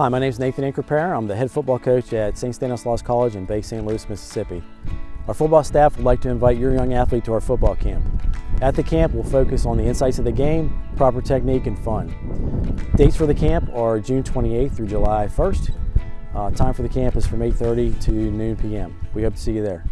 Hi, my name is Nathan Inkerpair. I'm the head football coach at St. Stanislaus College in Bay St. Louis, Mississippi. Our football staff would like to invite your young athlete to our football camp. At the camp, we'll focus on the insights of the game, proper technique, and fun. Dates for the camp are June 28th through July 1st. Uh, time for the camp is from 8.30 to noon p.m. We hope to see you there.